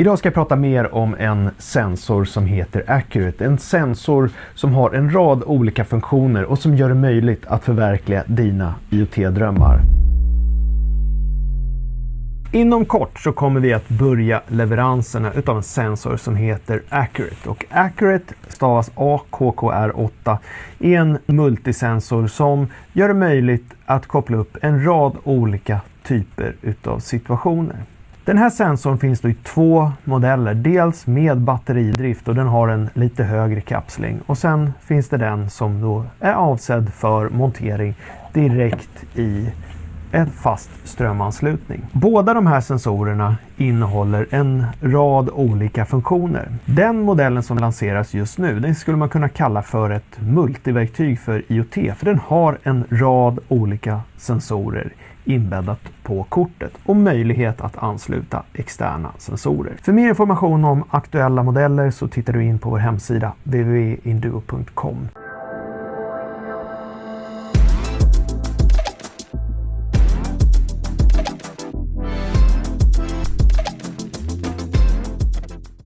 Idag ska jag prata mer om en sensor som heter Accurate. En sensor som har en rad olika funktioner och som gör det möjligt att förverkliga dina IoT-drömmar. Inom kort så kommer vi att börja leveranserna utav en sensor som heter Accurate. Och Accurate stavas AKKR8 är en multisensor som gör det möjligt att koppla upp en rad olika typer utav situationer. Den här sensorn finns då i två modeller. Dels med batteridrift och den har en lite högre kapsling. Och sen finns det den som då är avsedd för montering direkt i en fast strömanslutning. Båda de här sensorerna innehåller en rad olika funktioner. Den modellen som lanseras just nu, den skulle man kunna kalla för ett multiverktyg för IoT, för den har en rad olika sensorer inbäddat på kortet och möjlighet att ansluta externa sensorer. För mer information om aktuella modeller så tittar du in på vår hemsida www.induo.com.